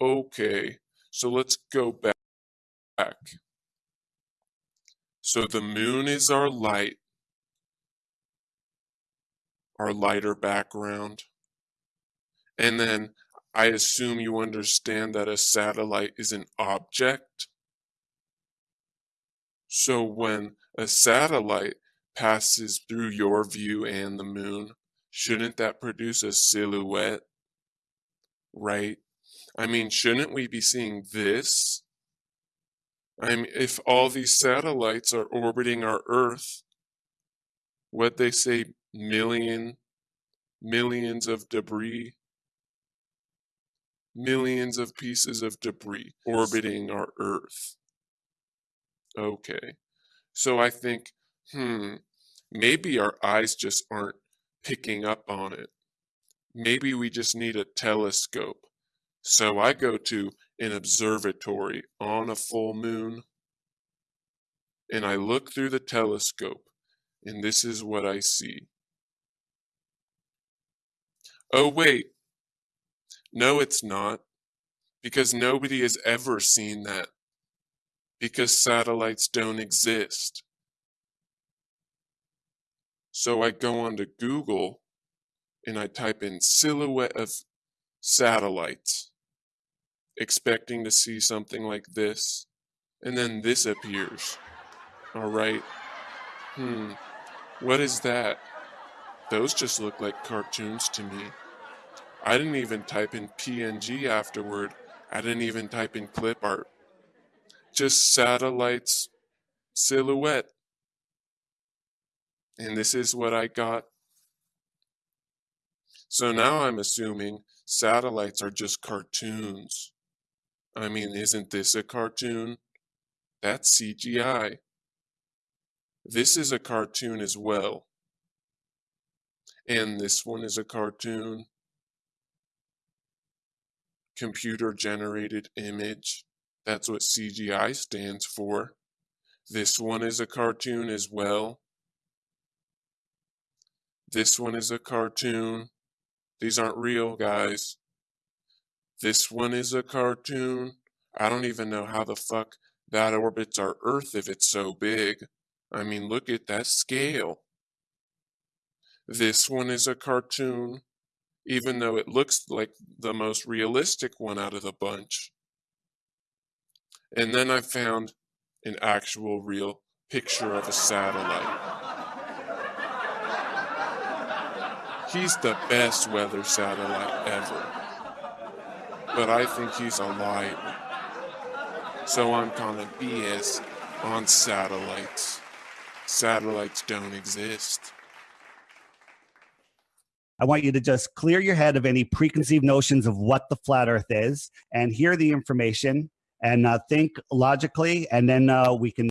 Okay, so let's go back. So the moon is our light, our lighter background. And then I assume you understand that a satellite is an object. So when a satellite passes through your view and the moon, shouldn't that produce a silhouette? Right? I mean, shouldn't we be seeing this? I mean, if all these satellites are orbiting our Earth, what they say, million, millions of debris, millions of pieces of debris orbiting our Earth. Okay, so I think, hmm, maybe our eyes just aren't picking up on it. Maybe we just need a telescope. So I go to an observatory on a full moon and I look through the telescope and this is what I see. Oh wait, no it's not because nobody has ever seen that because satellites don't exist. So I go onto Google and I type in silhouette of satellites, expecting to see something like this, and then this appears. All right. Hmm. What is that? Those just look like cartoons to me. I didn't even type in PNG afterward. I didn't even type in clip art. Just satellites silhouette. And this is what I got. So now I'm assuming satellites are just cartoons. I mean, isn't this a cartoon? That's CGI. This is a cartoon as well. And this one is a cartoon. Computer generated image. That's what CGI stands for. This one is a cartoon as well. This one is a cartoon. These aren't real, guys. This one is a cartoon. I don't even know how the fuck that orbits our Earth if it's so big. I mean, look at that scale. This one is a cartoon, even though it looks like the most realistic one out of the bunch. And then I found an actual real picture of a satellite. He's the best weather satellite ever. But I think he's a liar. So I'm calling BS on satellites. Satellites don't exist. I want you to just clear your head of any preconceived notions of what the flat earth is and hear the information and uh, think logically, and then uh, we can